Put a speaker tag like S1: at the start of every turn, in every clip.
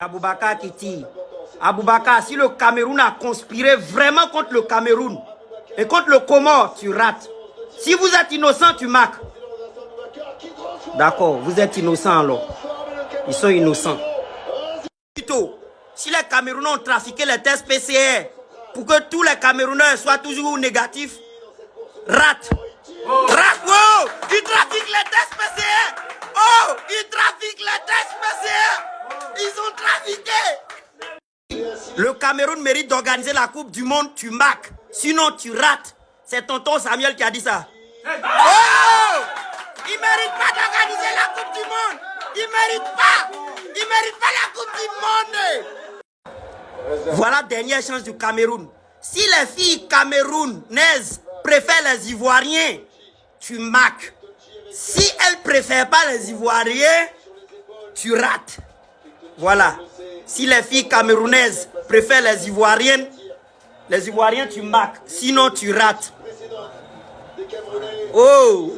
S1: Aboubakar qui tire. Aboubakar, si le Cameroun a conspiré vraiment contre le Cameroun et contre le Comore, tu rates. Si vous êtes innocent, tu marques. D'accord, vous êtes innocent alors. Ils sont innocents. Si les Camerounais ont trafiqué les tests PCR pour que tous les Camerounais soient toujours négatifs, rate. Rate, wow! Ils trafiquent les tests PCR! Oh! Ils trafiquent les tests PCR! Ils ont trafiqué! Le Cameroun mérite d'organiser la Coupe du Monde, tu marques. Sinon, tu rates. C'est tonton Samuel qui a dit ça. Oh! Il mérite pas d'organiser la Coupe du Monde. Il mérite pas. Il mérite pas la Coupe du Monde. Voilà dernière chance du Cameroun. Si les filles camerounaises préfèrent les Ivoiriens, tu marques. Si elles préfèrent pas les Ivoiriens, tu rates. Voilà. Si les filles camerounaises préfèrent les Ivoiriennes, les Ivoiriens, tu marques. Sinon, tu rates. Oh!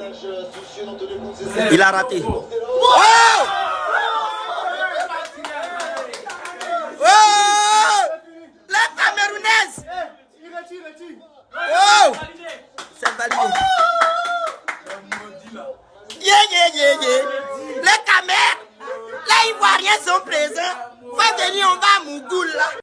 S1: Il a raté. Oh! Oh! Les Camerounaises! Oh! C'est validé. Yeah, yeah, yeah, yeah. Les Camerounais, les Ivoiriens sont. Va venir, on va à Mougoul.